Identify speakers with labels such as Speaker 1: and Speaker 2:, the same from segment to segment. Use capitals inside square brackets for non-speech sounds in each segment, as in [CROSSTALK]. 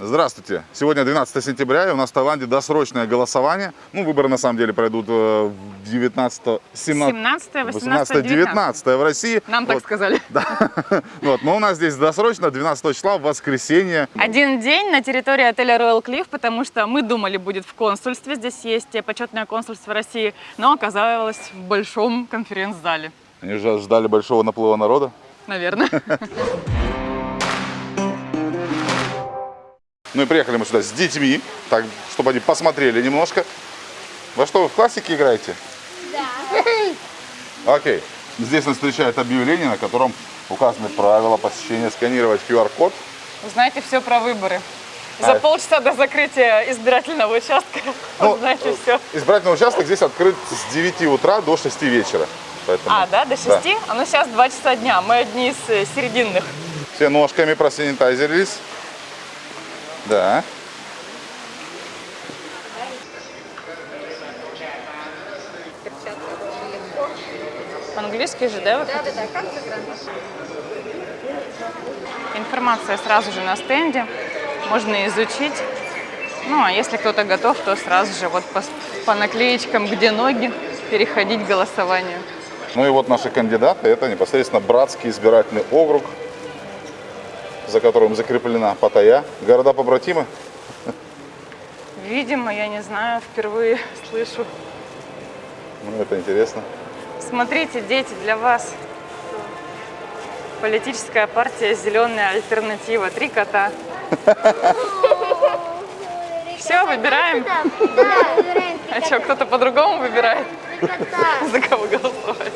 Speaker 1: Здравствуйте! Сегодня 12 сентября, и у нас в Таиланде досрочное голосование. Ну, выборы на самом деле пройдут э, 19, 17,
Speaker 2: 17, 18,
Speaker 1: 18, 19 в России.
Speaker 2: Нам так
Speaker 1: Вот,
Speaker 2: сказали. [LAUGHS]
Speaker 1: Да. Вот, но у нас здесь досрочно 12 числа в воскресенье.
Speaker 2: Один день на территории отеля Royal Cliff, потому что мы думали, будет в консульстве. Здесь есть почетное консульство России, но оказалось в большом конференц-зале.
Speaker 1: Они же ждали большого наплыва народа.
Speaker 2: Наверное. [LAUGHS]
Speaker 1: Ну и приехали мы сюда с детьми, так, чтобы они посмотрели немножко. Во что вы в классике играете? Да. Окей. Здесь нас встречает объявление, на котором указаны правила посещения, сканировать QR-код.
Speaker 2: Узнаете все про выборы.
Speaker 1: А.
Speaker 2: За полчаса до закрытия избирательного участка [LAUGHS]
Speaker 1: Ну,
Speaker 2: узнаете все.
Speaker 1: Избирательный участок здесь открыт с 9 утра до 6 вечера. Поэтому,
Speaker 2: А, да, до 6? А ну сейчас 2 часа дня. Мы одни из э, серединных.
Speaker 1: Все ножками просанитайзерились. Да.
Speaker 2: По-английски же, да? вы хотите? Информация сразу же на стенде. Можно изучить. Ну, а если кто-то готов, то сразу же вот по, по наклеечкам, где ноги, переходить к голосованию.
Speaker 1: Ну и вот наши кандидаты. Это непосредственно Братский избирательный округ, за которым закреплена Паттайя. Города побратимы.
Speaker 2: Видимо, я не знаю, впервые слышу.
Speaker 1: Ну, это интересно.
Speaker 2: Смотрите, дети, для вас. Политическая партия «Зеленая альтернатива». Три кота. Все, выбираем. А что, кто-то по-другому выбирает?
Speaker 3: кота.
Speaker 2: За кого голосовать?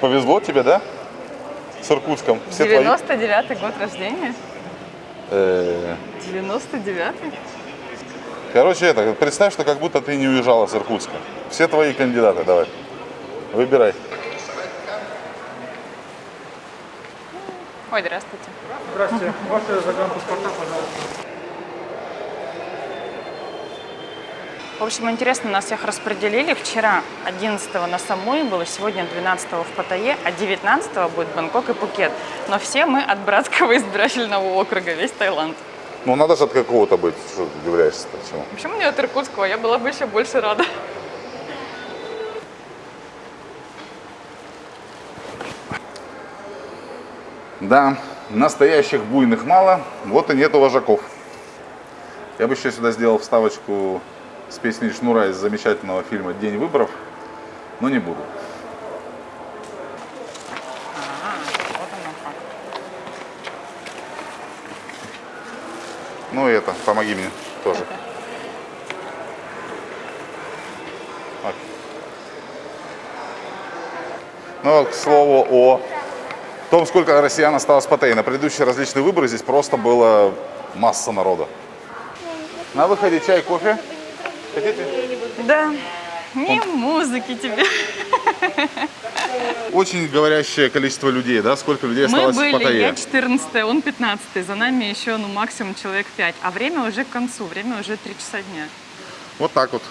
Speaker 1: Повезло тебе, да? С Иркутском. Все твои.
Speaker 2: 99-й год рождения?
Speaker 1: Э,
Speaker 2: 99-й?
Speaker 1: Короче, это, представь, что как будто ты не уезжала с Иркутска. Все твои кандидаты, давай. Выбирай.
Speaker 2: Ой, здравствуйте.
Speaker 4: Здравствуйте. Ваши загранпаспорта, пожалуйста.
Speaker 2: В общем, интересно, нас всех распределили. Вчера 11 на Самуи было, сегодня 12 в Паттайе, а 19 будет Бангкок и Пукет. Но все мы от братского избирательного округа, весь Таиланд.
Speaker 1: Ну, надо же от какого-то быть. Что ты удивляешься почему?
Speaker 2: Почему не от Иркутского? Я была бы еще больше рада.
Speaker 1: Да, настоящих буйных мало, вот и нету вожаков. Я бы еще сюда сделал вставочку с песней Шнура из замечательного фильма «День выборов», но не буду.
Speaker 2: Как.
Speaker 1: Ну и это, помоги мне тоже. Ну, вот, к слову о том, сколько россиян осталось в Паттайе. На предыдущие различные выборы здесь просто было масса народа. На выходе чай, кофе. Хотите?
Speaker 2: Да, не музыки тебе.
Speaker 1: Очень говорящее количество людей, да? Сколько людей
Speaker 2: Мы
Speaker 1: осталось в
Speaker 2: были,
Speaker 1: Паттайе?
Speaker 2: я 14 он 15 за нами еще ну максимум человек 5. А время уже к концу, время уже 3 часа дня.
Speaker 1: Вот так вот.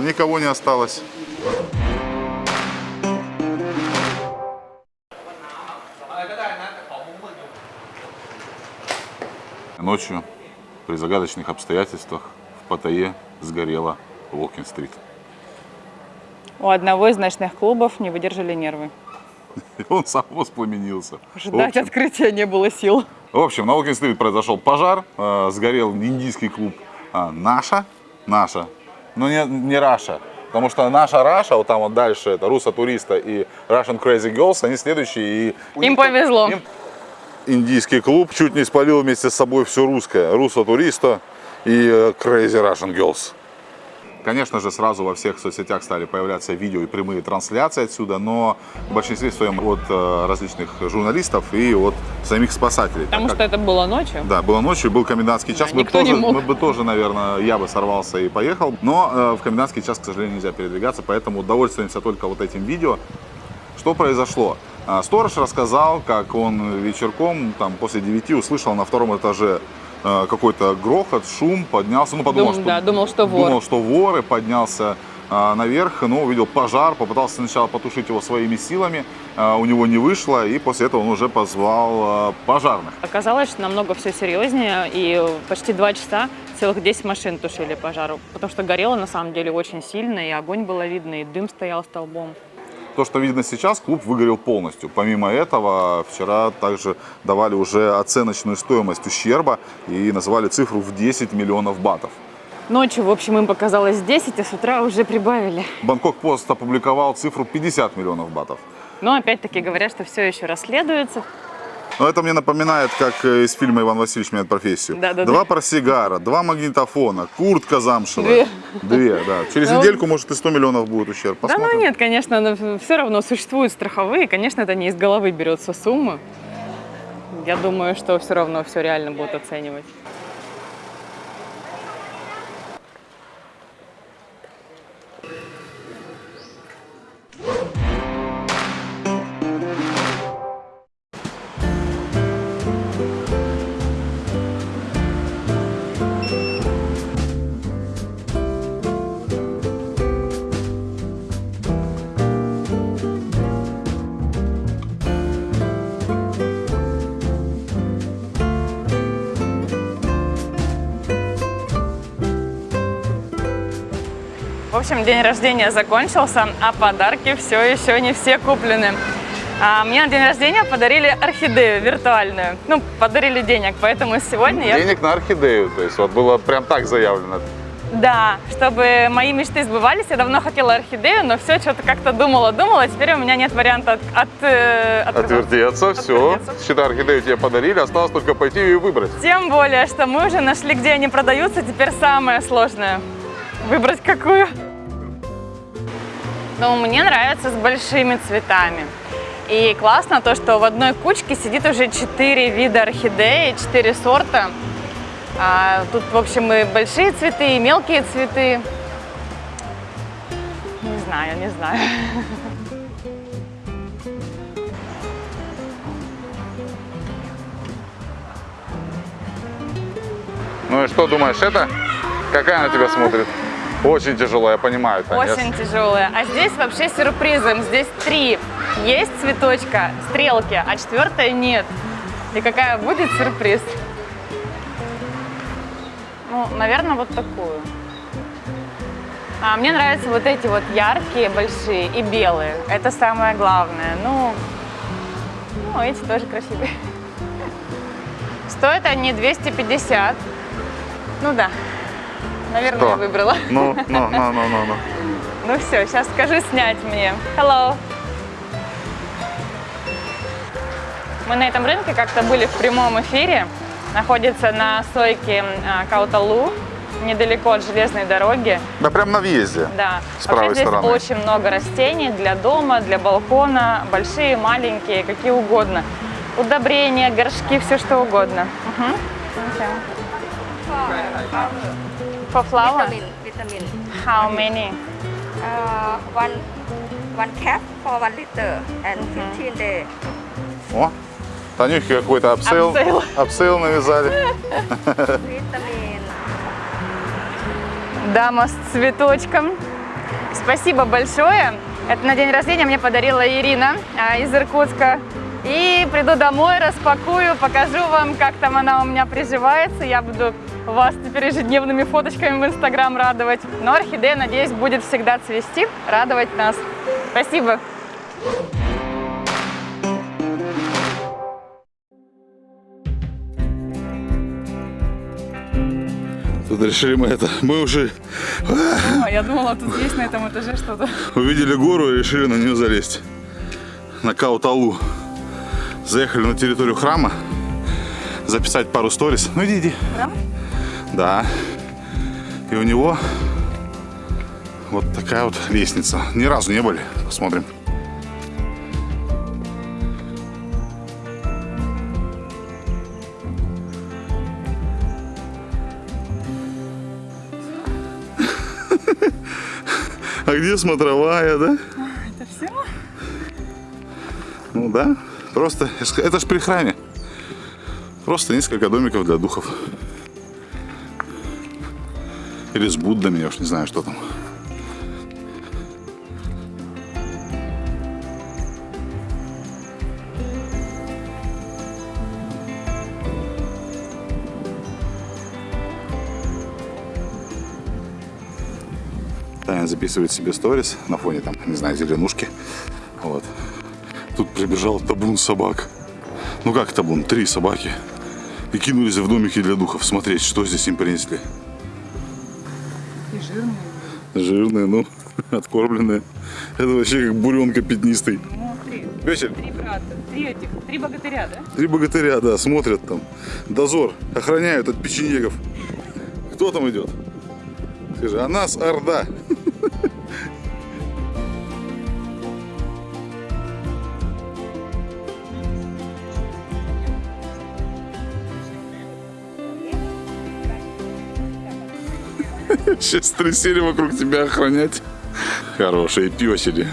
Speaker 1: Никого не осталось. Ночью при загадочных обстоятельствах в Паттайе сгорела Уолкин-стрит.
Speaker 2: У одного из ночных клубов не выдержали нервы.
Speaker 1: И [LAUGHS] он сам воспламенился.
Speaker 2: Ждать
Speaker 1: общем,
Speaker 2: открытия не было сил.
Speaker 1: В общем, на Уолкин-стрит произошел пожар, э, сгорел индийский клуб а, «Наша», «Наша», но не, не «Раша», потому что «Наша Раша», вот там вот дальше, это «Руса Туриста» и «Russian Crazy Girls», они следующие. И
Speaker 2: Им
Speaker 1: них-
Speaker 2: повезло.
Speaker 1: им Индийский клуб чуть не спалил вместе с собой все русское, «Руса Туриста» и э, «Crazy Russian Girls». Конечно же, сразу во всех соцсетях стали появляться видео и прямые трансляции отсюда, но в большинстве своем от э, различных журналистов и от самих спасателей. так
Speaker 2: Потому
Speaker 1: как-
Speaker 2: что это было ночью.
Speaker 1: да, было ночью, был комендантский час.
Speaker 2: Да,
Speaker 1: мы,
Speaker 2: никто не
Speaker 1: тоже,
Speaker 2: мог.
Speaker 1: мы бы тоже, наверное, я бы сорвался и поехал. Но э, в комендантский час, к сожалению, нельзя передвигаться, поэтому довольствуемся только вот этим видео. Что произошло? А, Сторож рассказал, как он вечерком, там, после 9 услышал на втором этаже какой-то грохот, шум, поднялся, ну, подумал,
Speaker 2: Дум-
Speaker 1: что,
Speaker 2: да, думал, что вор.
Speaker 1: думал, что воры, поднялся а, наверх, но увидел пожар, попытался сначала потушить его своими силами, а, у него не вышло, и после этого он уже позвал а, пожарных.
Speaker 2: Оказалось, что намного все серьезнее, и почти два часа целых 10 машин тушили пожару, потому что горело на самом деле очень сильно, и огонь было видно, и дым стоял столбом.
Speaker 1: То, что видно сейчас, клуб выгорел полностью. Помимо этого, вчера также давали уже оценочную стоимость ущерба и называли цифру в 10 миллионов батов.
Speaker 2: Ночью, в общем, им показалось 10, а с утра уже прибавили.
Speaker 1: Бангкок Пост опубликовал цифру 50 миллионов батов.
Speaker 2: Но опять-таки говорят, что все еще расследуется.
Speaker 1: Но это мне напоминает, как э, из фильма «Иван Васильевич меняет профессию».
Speaker 2: Да-да-да.
Speaker 1: Два портсигара, два магнитофона, куртка замшевая.
Speaker 2: Две.
Speaker 1: Две, да. Через
Speaker 2: Ну,
Speaker 1: недельку, может, и 100 миллионов будет ущерб.
Speaker 2: Да
Speaker 1: Посмотрим.
Speaker 2: ну нет, конечно, но все равно существуют страховые, конечно, это не из головы берется сумма. Я думаю, что все равно все реально будут оценивать. В общем, день рождения закончился, а подарки все еще не все куплены. А мне на день рождения подарили орхидею виртуальную. Ну, подарили денег, поэтому сегодня я...
Speaker 1: Денег на орхидею, то есть вот было прям так заявлено.
Speaker 2: Да, чтобы мои мечты сбывались, я давно хотела орхидею, но все что-то как-то думала, думала, теперь у меня нет варианта от, от, э, отказаться.
Speaker 1: Отвертеться, все. Считай, орхидею тебе подарили, осталось только пойти и выбрать.
Speaker 2: Тем более, что мы уже нашли, где они продаются, теперь самое сложное – выбрать какую. Но мне нравится с большими цветами. И классно то, что в одной кучке сидит уже четыре вида орхидеи, четыре сорта. А, тут, в общем, и большие цветы, и мелкие цветы. Не знаю, не знаю.
Speaker 1: Ну и что думаешь, это? Какая на тебя смотрит? Очень тяжело, я понимаю, Таня.
Speaker 2: Очень тяжелые. А здесь вообще сюрпризом. Здесь три. Есть цветочка, стрелки, а четвертая нет. И какая будет сюрприз? Ну, наверное, вот такую. А мне нравятся вот эти вот яркие, большие и белые. Это самое главное. Ну, ну эти тоже красивые. Стоят они 250. Ну да. Наверное,
Speaker 1: Что?
Speaker 2: я выбрала.
Speaker 1: Ну, ну, ну, ну, ну, ну. [LAUGHS]
Speaker 2: Ну все, сейчас скажи снять мне. Hello. Мы на этом рынке как-то были в прямом эфире. Находится на сойке а, Кауталу, недалеко от железной дороги.
Speaker 1: Да прям на въезде.
Speaker 2: Да.
Speaker 1: С правой
Speaker 2: здесь
Speaker 1: стороны.
Speaker 2: очень много растений для дома, для балкона, большие, маленькие, какие угодно. Удобрения, горшки, все что угодно. Мгм. Okay. For flower?
Speaker 5: vitamin vitamin
Speaker 2: How many?
Speaker 5: uh, one one cap for one liter and 15 day
Speaker 1: О, Танюхе какой-то upsell,
Speaker 2: Upsell.
Speaker 1: upsell навязали. [LAUGHS]
Speaker 5: vitamin
Speaker 2: Дама с цветочком. Спасибо большое. Это на день рождения мне подарила Ирина а, из Иркутска. И приду домой, распакую, покажу вам, как там она у меня приживается. Я буду вас теперь ежедневными фоточками в Инстаграм радовать. Но орхидея, надеюсь, будет всегда цвести, радовать нас. Спасибо.
Speaker 1: Тут решили мы это, мы уже
Speaker 2: я думала, тут есть на этом этаже что-то.
Speaker 1: увидели гору и решили на нее залезть. На Кауталу. Заехали на территорию храма, записать пару сторис. Ну иди, иди.
Speaker 2: Храм?
Speaker 1: Да. И у него вот такая вот лестница. Ни разу не были. Посмотрим. А где смотровая, да?
Speaker 2: Это все?
Speaker 1: Ну да, просто, это ж при храме. Просто несколько домиков для духов. Или с Буддами, я уж не знаю, что там. Таня записывает себе сторис на фоне там, не знаю, зеленушки. Вот. Тут прибежал табун собак. Ну как табун? Три собаки. И кинулись в домики для духов смотреть, что здесь им принесли.
Speaker 2: И жирные.
Speaker 1: Жирные, ну, [LAUGHS] откормленные. Это вообще как буренка пятнистый.
Speaker 2: Ну, три.
Speaker 1: Весель.
Speaker 2: Три брата. Три этих. Три богатыря, да?
Speaker 1: Три богатыря, да, смотрят там. Дозор. Охраняют от печенегов. Кто там идет? Скажи, а нас Орда. Сейчас трясели вокруг тебя охранять. Хорошие песели.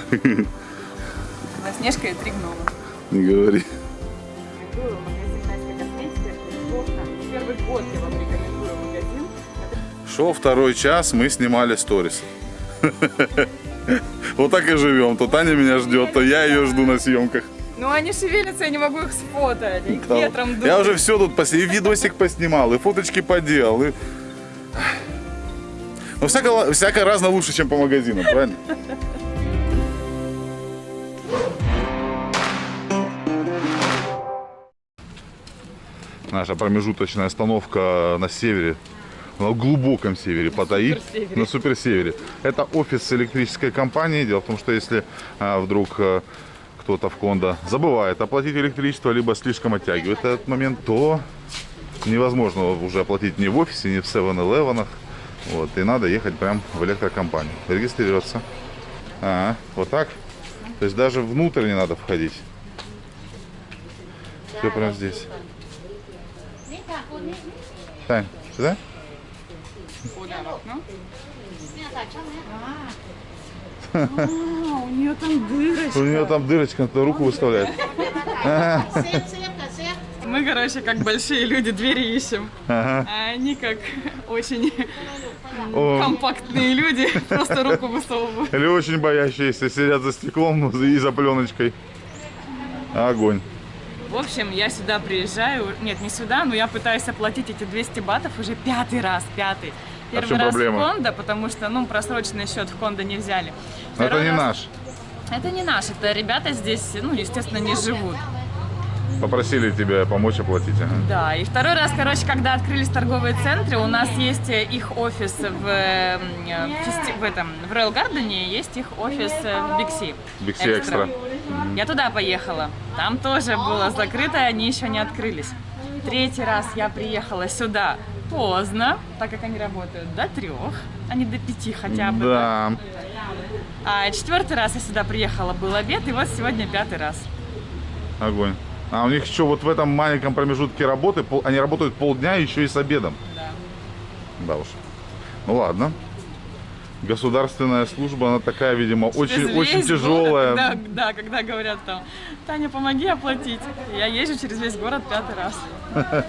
Speaker 2: Снежка и три гнома.
Speaker 1: Не говори. Шел второй час, мы снимали сторис. Вот так и живем. То Таня меня ждет, то я ее жду на съемках.
Speaker 2: Ну они шевелятся, я не могу их сфотать. Их
Speaker 1: Да.
Speaker 2: ветром дует.
Speaker 1: Я уже все тут пос... и видосик поснимал, и фоточки поделал. И... Ну, всяко, всяко разно лучше, чем по магазинам, правильно? Наша промежуточная остановка на севере, на глубоком севере Паттайи, на суперсевере. Это офис электрической компании. Дело в том, что если а, вдруг а, кто-то в Кондо забывает оплатить электричество, либо слишком оттягивает этот момент, то невозможно уже оплатить ни в офисе, ни в 7-Eleven. Вот, и надо ехать прям в электрокомпанию. Регистрироваться. А, вот так? То есть даже внутрь не надо входить. Все прям здесь. Тань, сюда?
Speaker 2: Ну? А, у нее там дырочка.
Speaker 1: У нее там дырочка, надо руку выставляет.
Speaker 2: Мы, короче, как большие люди, двери ищем.
Speaker 1: Ага.
Speaker 2: А они как очень
Speaker 1: О.
Speaker 2: компактные люди, [LAUGHS] просто руку высовывают.
Speaker 1: Или очень боящиеся сидят за стеклом и за пленочкой. Огонь.
Speaker 2: В общем, я сюда приезжаю, нет, не сюда, но я пытаюсь оплатить эти 200 батов уже пятый раз, пятый. Первый
Speaker 1: А
Speaker 2: раз
Speaker 1: проблема?
Speaker 2: в Кондо, потому что, ну, просроченный счет в Кондо не взяли.
Speaker 1: Но это
Speaker 2: Второй
Speaker 1: не
Speaker 2: раз-
Speaker 1: наш.
Speaker 2: Это не наш, это ребята здесь, ну, естественно, не живут.
Speaker 1: Попросили тебя помочь оплатить. Ага.
Speaker 2: Да, и второй раз, короче, когда открылись торговые центры, у нас есть э, их офис в, э, м, фести- в этом, в Royal Garden, есть их офис э, в Бикси.
Speaker 1: Big C Extra.
Speaker 2: Я туда поехала. Там тоже было закрыто, они еще не открылись. Третий раз я приехала сюда поздно, так как они работают до трех, а не до пяти хотя бы.
Speaker 1: Да.
Speaker 2: А четвертый раз я сюда приехала, был обед, и вот сегодня пятый раз.
Speaker 1: Огонь. А у них еще вот в этом маленьком промежутке работы, пол- они работают полдня еще и с обедом.
Speaker 2: Да.
Speaker 1: Да уж. Ну ладно. Государственная служба, она такая, видимо, очень, очень тяжелая.
Speaker 2: город, когда- да, когда говорят там, Таня, помоги оплатить. Я езжу через весь город пятый раз. [LAUGHS]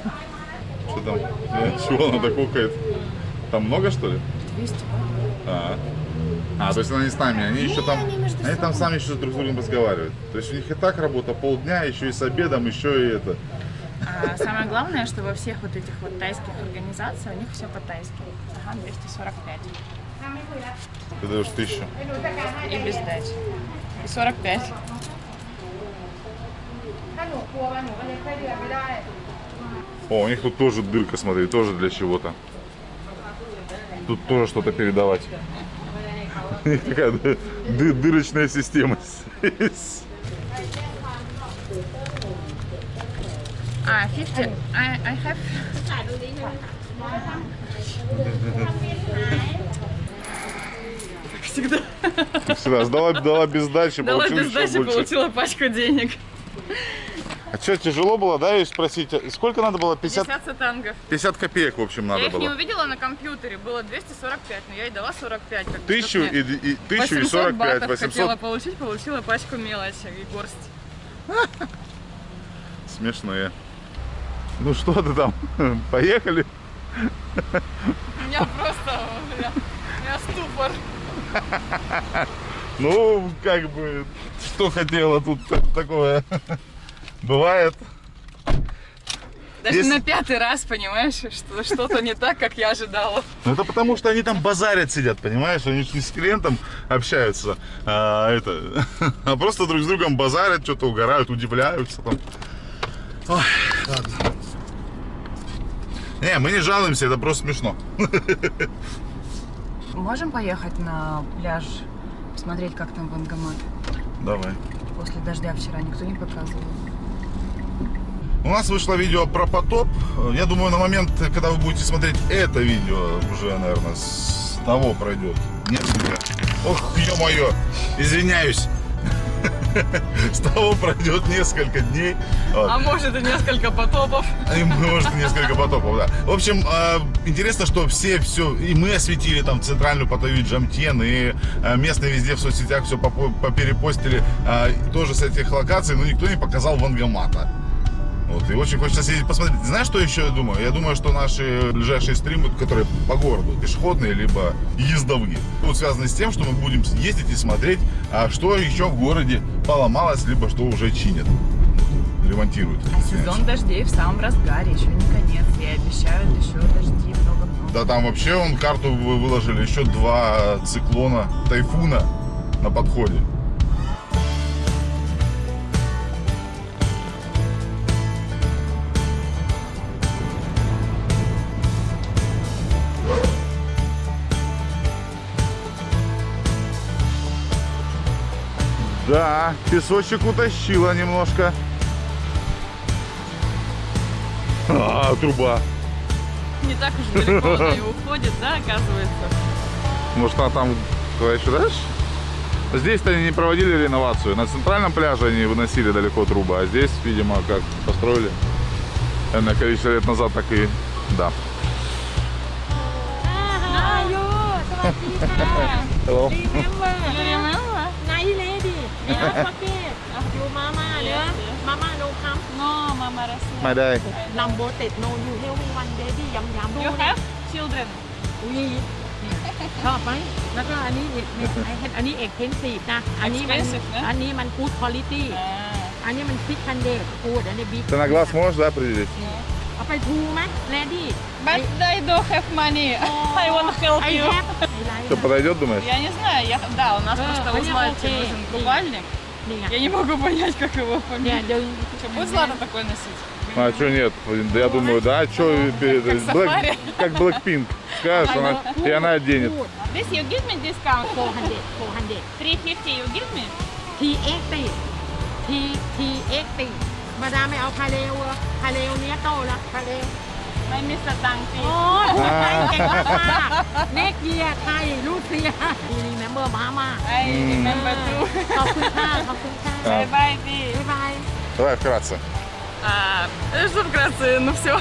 Speaker 1: Что там? Чего она так кукает? Там много, что ли?
Speaker 2: 200
Speaker 1: А, а то есть она не с нами, они еще там, они там сами еще друг с другом разговаривают. То есть у них и так работа полдня, еще и с обедом, еще и это.
Speaker 2: А самое главное, что во всех вот этих вот тайских организациях у них все по-тайски. Ага, 245.
Speaker 1: Ты даешь тысячу.
Speaker 2: И без дачи. И 45.
Speaker 1: О, у них тут тоже дырка, смотри, тоже для чего-то. Тут тоже что-то передавать. [LAUGHS] Такая ды- ды- дырочная система. [LAUGHS]
Speaker 2: А, 50. I, I have... Как всегда.
Speaker 1: Всегда сдала, дала без дачи,
Speaker 2: Дала
Speaker 1: получила
Speaker 2: без получила пачку денег.
Speaker 1: А что, тяжело было, да, ее спросить? Сколько надо было? 50,
Speaker 2: 50 сатангов.
Speaker 1: 50 копеек, в общем, надо
Speaker 2: я их не
Speaker 1: было.
Speaker 2: увидела на компьютере, было 245, но я ей дала 45. как
Speaker 1: Тысячу и, и, тысячу и
Speaker 2: 800
Speaker 1: 45,
Speaker 2: батов
Speaker 1: 800.
Speaker 2: хотела получить, получила пачку мелочи и горсть.
Speaker 1: Смешные. Ну что ты там? [LAUGHS] Поехали?
Speaker 2: У меня просто, у меня, у меня ступор. [LAUGHS]
Speaker 1: Ну, как бы, что хотела тут такое. Бывает.
Speaker 2: Даже
Speaker 1: Если-
Speaker 2: на пятый раз, понимаешь, что что-то не так, как я ожидала.
Speaker 1: Ну, это потому, что они там базарят сидят, понимаешь? Они не с клиентом общаются, а, это, [LAUGHS] а просто друг с другом базарят, что-то угорают, удивляются там. Ой, ладно. Не, мы не жалуемся, это просто смешно. [LAUGHS]
Speaker 2: Можем поехать на пляж, посмотреть, как там банкомат?
Speaker 1: Давай.
Speaker 2: После дождя вчера никто не показывал.
Speaker 1: У нас вышло видео про потоп. Я думаю, на момент, когда вы будете смотреть это видео, уже, наверное, с того пройдет несколько. Ох, ё-моё, извиняюсь. [LAUGHS] С того пройдет несколько дней. Вот.
Speaker 2: А может и несколько потопов.
Speaker 1: И, может, несколько потопов, да. В общем, э, интересно, что все, все, и мы осветили там центральную Паттайю Джамтен, и э, местные везде в соцсетях все поперепостили э, тоже с этих локаций, но никто не показал Вангамата. Вот, и очень хочется съездить посмотреть. Знаешь, что еще я думаю? Я думаю, что наши ближайшие стримы, которые по городу, пешеходные, либо ездовые, будут связаны с тем, что мы будем ездить и смотреть, а что еще в городе поломалось, либо что уже чинят, ремонтируют.
Speaker 2: Сезон дождей в самом разгаре, еще не конец. И обещают еще дожди много-много.
Speaker 1: Да там вообще он карту вы- выложили, еще два циклона, тайфуна на подходе. Да, песочек утащила немножко. А, труба.
Speaker 2: Не так уж далеко она и уходит, да, оказывается?
Speaker 1: Может, она там куда еще дальше? Здесь-то они не проводили реновацию. На центральном пляже они выносили далеко трубы, а здесь, видимо, как построили энное количество лет назад, так и да. Hello.
Speaker 6: Nice lady. Never forget. You mama, yeah? Mama no come.
Speaker 2: No, mama Россия.
Speaker 1: My day.
Speaker 6: Number ten no you help me one daddy ยำยำ
Speaker 2: You have children?
Speaker 6: วีชอบไหม แล้วก็อันนี้อีกไอ้อันนี้เอกเทนซีฟนะ อันนี้มัน
Speaker 2: Expensive นะ
Speaker 6: อันนี้มันกูดคุณภาพ อันนี้มันซิกคันเดดกูดอันนี้บิ๊ก
Speaker 1: Ты на глаз можешь, да, определить?
Speaker 6: เอาไปทูไหมแลดี้
Speaker 2: But I don't have money. I want help you.
Speaker 1: Что, подойдет, думаешь?
Speaker 2: Я не знаю. Я, да, у нас просто
Speaker 6: узнайте
Speaker 2: нужен купальник. Я не могу понять, как его поменять. Что, будет Злата такое носить?
Speaker 1: А что нет? Я думаю, да, что
Speaker 2: ну, Black,
Speaker 1: как Blackpink. Скажешь, она, и она оденет.
Speaker 2: This you give me discount?
Speaker 6: 400, 400.
Speaker 2: 350 you give me?
Speaker 6: T80. T80. บาดาไม่เอาพาเลวอะพาเลวเนี้ยโตละพาเลว
Speaker 2: ไม่มีสตังค์จริง
Speaker 6: โอ้ยพูดไทยเก่งมากๆเนกเยียไทยลูกเซียดีรีเมมเบอร์มามา
Speaker 2: ไอ้เมมเบอร์ดู
Speaker 6: ขอบคุณค่ะขอบคุณค่ะ
Speaker 2: ครับ
Speaker 6: บ๊ายบายพี่ บ๊ายบาย
Speaker 1: Давай вкратце.
Speaker 2: А, что вкратце, ну все,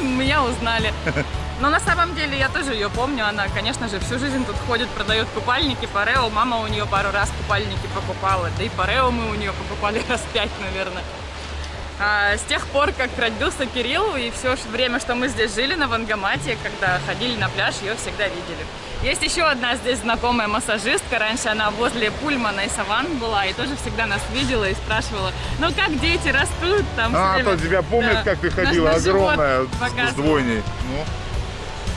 Speaker 2: меня узнали. Но на самом деле я тоже ее помню, она, конечно же, всю жизнь тут ходит, продает купальники Парео. Мама у нее пару раз купальники покупала, да и Парео мы у нее покупали раз пять, наверное. А, с тех пор, как родился Кирилл, и все время, что мы здесь жили на Вангамате, когда ходили на пляж, ее всегда видели. Есть еще одна здесь знакомая массажистка, раньше она возле Пульмана и Саван была, и тоже всегда нас видела и спрашивала, ну как дети растут там.
Speaker 1: А,
Speaker 2: время».
Speaker 1: то тебя помнит,
Speaker 2: Да.
Speaker 1: как ты ходила,
Speaker 2: наш
Speaker 1: огромная, с- двойней. Ну,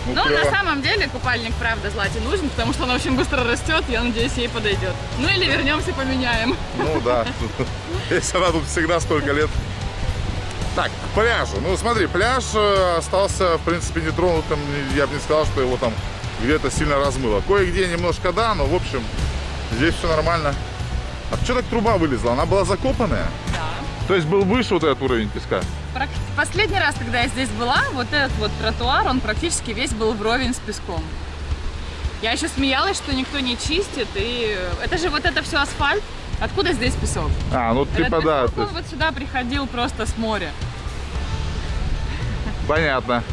Speaker 1: ну,
Speaker 2: Ну,
Speaker 1: клёво.
Speaker 2: на самом деле, купальник, правда, Злате нужен, потому что она очень быстро растет, я надеюсь, ей подойдет. Ну или вернемся, поменяем.
Speaker 1: Ну да. [LAUGHS] Если она тут всегда столько лет. Так, к пляжу. Ну смотри, пляж э, остался, в принципе, нетронутым. Я бы не сказал, что его там где-то сильно размыло. Кое-где немножко да, но в общем, здесь все нормально. А что так труба вылезла? Она была закопанная?
Speaker 2: Да.
Speaker 1: То есть был выше вот этот уровень песка?
Speaker 2: Последний раз, когда я здесь была, вот этот вот тротуар, он практически весь был вровень с песком. Я еще смеялась, что никто не чистит, и это же вот это все асфальт. Откуда здесь песок?
Speaker 1: А, ну
Speaker 2: Этот
Speaker 1: типа да,
Speaker 2: он вот сюда приходил просто с моря.
Speaker 1: Понятно.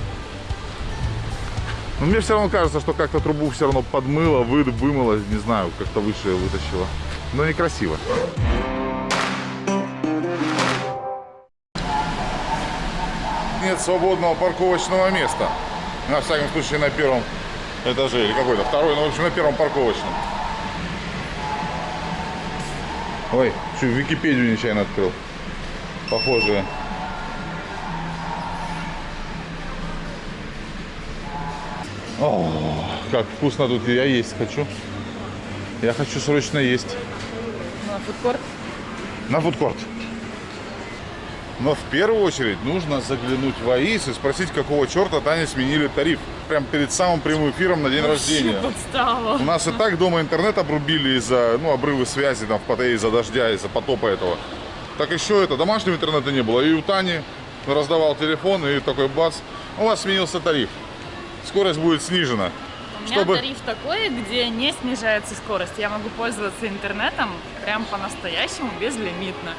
Speaker 1: Но мне все равно кажется, что как-то трубу все равно подмыло, вы, вымыло, не знаю, как-то выше вытащило. Но некрасиво. Нет свободного парковочного места. На всяком случае на первом этаже или какой-то второй, ну в общем на первом парковочном. Ой, что, Википедию нечаянно открыл. Похоже. О, как вкусно тут. Я есть хочу. Я хочу срочно есть.
Speaker 2: Ну, а фудкорт?
Speaker 1: На фудкорт. Но в первую очередь нужно заглянуть в АИС и спросить, какого черта Тане сменили тариф. Прям перед самым прямым эфиром на день рождения.
Speaker 2: подстава.
Speaker 1: У нас и так дома интернет обрубили из-за ну, обрывы связи там, в Паттайе, из-за дождя, из-за потопа этого. Так еще это, домашнего интернета не было. И у Тани раздавал телефон, и такой бац, у вас сменился тариф. Скорость будет снижена.
Speaker 2: У меня
Speaker 1: Чтобы-
Speaker 2: тариф такой, где не снижается скорость. Я могу пользоваться интернетом прям по-настоящему безлимитно.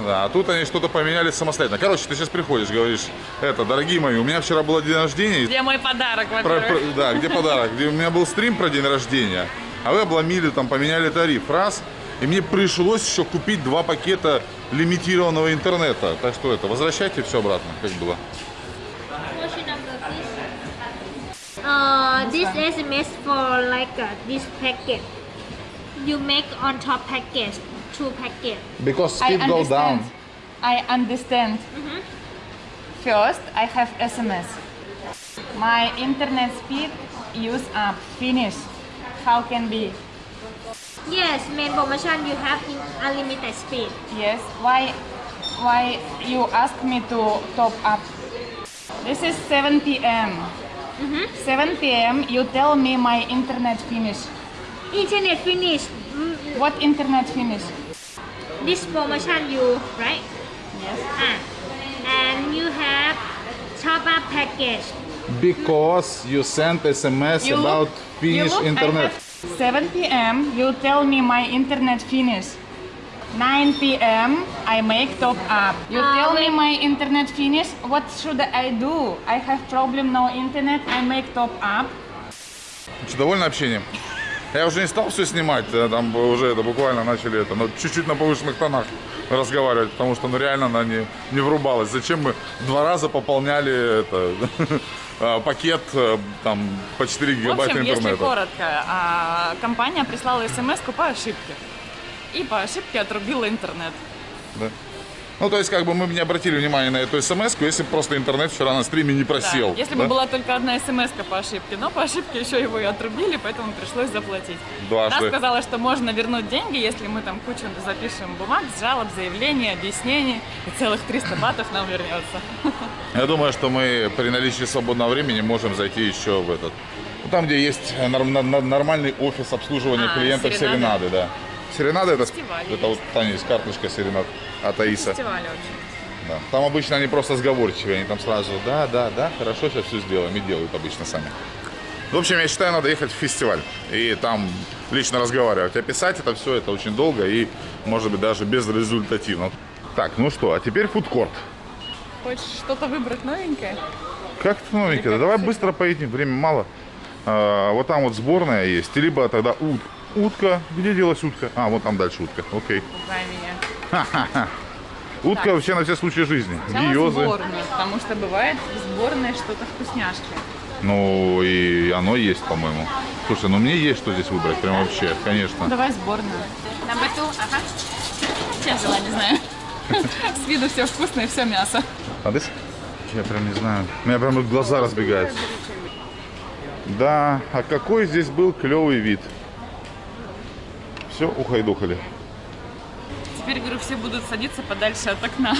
Speaker 1: Да, а тут они что-то поменяли самостоятельно. Короче, ты сейчас приходишь, говоришь, это, дорогие мои, у меня вчера был день рождения,
Speaker 2: Где мой подарок,
Speaker 1: Про- про- да, где подарок? Где у меня был стрим про день рождения, а вы обломили, там, поменяли тариф. Раз. И мне пришлось еще купить два пакета лимитированного интернета. Так что это, возвращайте все обратно, как было.
Speaker 3: Uh, this SMS for like uh, this packet. You make on top package, two packet.
Speaker 1: Because speed
Speaker 2: I understand. Down. I understand. First, I have SMS. My internet speed use up, finish. How can be?
Speaker 3: Yes, main promotion you have in unlimited speed.
Speaker 2: Yes. Why? Why you ask me to top up? This is 7 p.m. 7 p.m. You tell me my internet finish.
Speaker 3: Internet finish. Mm,
Speaker 2: What internet finish?
Speaker 3: This promotion you right?
Speaker 2: Yes.
Speaker 3: Ah, and you have top up package.
Speaker 1: Because you sent SMS
Speaker 2: You look- you look, I have 7 p.m. You tell me my internet finish. 9 p.m. I make top up. You
Speaker 3: Ah,
Speaker 2: tell me my internet finish. What should I do? I have problem no internet. I make top up.
Speaker 1: Что, довольно общением? Я уже не стал все снимать, э, там уже это буквально начали это, но чуть-чуть на повышенных тонах разговаривать, потому что ну реально она не, не врубалась. Зачем мы два раза пополняли это, э, [LAUGHS] пакет э, там по 4
Speaker 2: В
Speaker 1: гигабайта
Speaker 2: общем, если
Speaker 1: интернета?
Speaker 2: коротко, а, компания прислала смс по ошибке. И по ошибке отрубила интернет.
Speaker 1: Да. Ну, то есть, как бы мы бы не обратили внимания на эту смс если бы просто интернет вчера на стриме не
Speaker 2: Да,
Speaker 1: просел.
Speaker 2: Если
Speaker 1: да?
Speaker 2: бы была только одна смс по ошибке, но по ошибке еще его и отрубили, поэтому пришлось заплатить.
Speaker 1: Дважды.
Speaker 2: Она сказала, что можно вернуть деньги, если мы там кучу запишем бумаг, жалоб, заявлений, объяснений, и целых 300 батов нам вернется. [LAUGHS]
Speaker 1: Я думаю, что мы при наличии свободного времени можем зайти еще в этот. Ну, там, где есть нормальный офис обслуживания
Speaker 2: А,
Speaker 1: клиентов.
Speaker 2: Серенады,
Speaker 1: да. Серенада это, это вот Таня есть карточка Серенад от Аиса.
Speaker 2: Фестиваль очень.
Speaker 1: Да. Там обычно они просто сговорчивые, они там сразу, да, да, да, хорошо, сейчас все сделаем, и делают обычно сами. В общем, я считаю, надо ехать в фестиваль и там лично разговаривать. А писать это все, это очень долго и, может быть, даже безрезультативно. Так, ну что, а теперь фудкорт.
Speaker 2: Хочешь что-то выбрать новенькое?
Speaker 1: Как это новенькое? Да давай быстро поедем, время мало. А, вот там вот сборная есть, либо тогда ут- утка. Где делась утка? А, вот там дальше утка, окей.
Speaker 2: Меня. [LAUGHS]
Speaker 1: Утка вообще на все случаи жизни.
Speaker 2: Сначала
Speaker 1: Гиозы.
Speaker 2: сборную, потому что бывает в сборной что-то вкусняшки.
Speaker 1: Ну и оно есть, по-моему. Слушай, ну мне есть что здесь выбрать, прям вообще, конечно.
Speaker 2: Давай сборную. Number two, ага. Я взяла, не знаю. [LAUGHS] С виду все вкусное, все мясо.
Speaker 1: А? Я прям не знаю. У меня прям глаза разбегаются. Да, а какой здесь был клевый вид. Все, ухайдухали.
Speaker 2: Теперь, говорю, все будут садиться подальше от окна.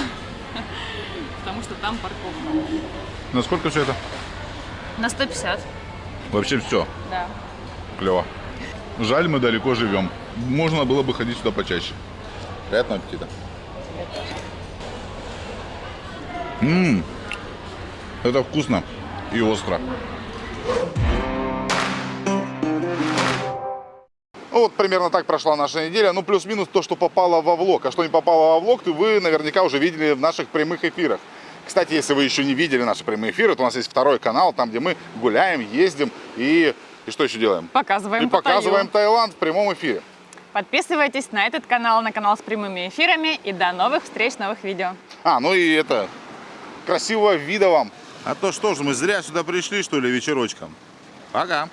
Speaker 2: [LAUGHS] Потому что там парковка.
Speaker 1: На сколько все это?
Speaker 2: На 150.
Speaker 1: Вообще все.
Speaker 2: Да.
Speaker 1: Клево. Жаль, мы далеко живем. Можно было бы ходить сюда почаще. Приятного аппетита. Ммм, это вкусно и остро. Ну вот примерно так прошла наша неделя. Ну плюс-минус то, что попало во влог. А что не попало во влог, то вы наверняка уже видели в наших прямых эфирах. Кстати, если вы еще не видели наши прямые эфиры, то у нас есть второй канал, там, где мы гуляем, ездим и... И что еще делаем?
Speaker 2: Показываем
Speaker 1: И показываем
Speaker 2: Паттайю.
Speaker 1: Таиланд в прямом эфире.
Speaker 2: Подписывайтесь на этот канал, на канал с прямыми эфирами. И до новых встреч, новых видео.
Speaker 1: А, ну и это, красивого вида вам. А то что же, мы зря сюда пришли, что ли, вечерочком? Пока.